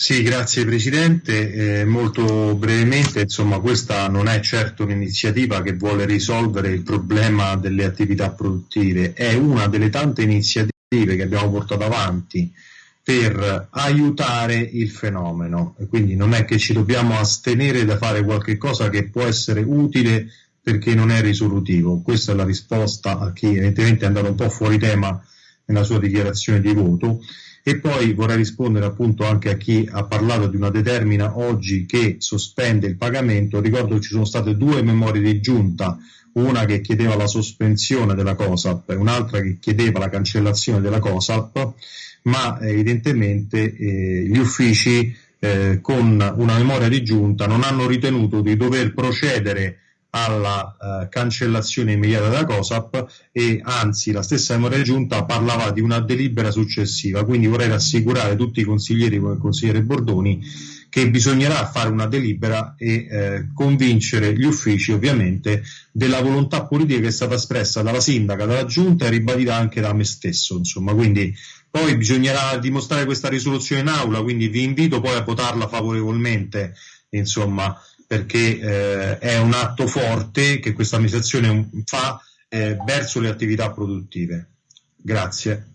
Sì, grazie Presidente. Eh, molto brevemente, insomma, questa non è certo un'iniziativa che vuole risolvere il problema delle attività produttive, è una delle tante iniziative che abbiamo portato avanti per aiutare il fenomeno. E quindi non è che ci dobbiamo astenere da fare qualche cosa che può essere utile perché non è risolutivo. Questa è la risposta a chi evidentemente è andato un po' fuori tema nella sua dichiarazione di voto e poi vorrei rispondere appunto anche a chi ha parlato di una determina oggi che sospende il pagamento. Ricordo che ci sono state due memorie di giunta, una che chiedeva la sospensione della COSAP e un'altra che chiedeva la cancellazione della COSAP, ma evidentemente eh, gli uffici eh, con una memoria di giunta non hanno ritenuto di dover procedere alla eh, cancellazione immediata della COSAP e anzi la stessa memoria giunta parlava di una delibera successiva, quindi vorrei rassicurare tutti i consiglieri come il consigliere Bordoni che bisognerà fare una delibera e eh, convincere gli uffici ovviamente della volontà politica che è stata espressa dalla sindaca, dalla giunta e ribadita anche da me stesso, insomma, quindi poi bisognerà dimostrare questa risoluzione in aula, quindi vi invito poi a votarla favorevolmente, insomma, perché eh, è un atto forte che questa amministrazione fa eh, verso le attività produttive. Grazie.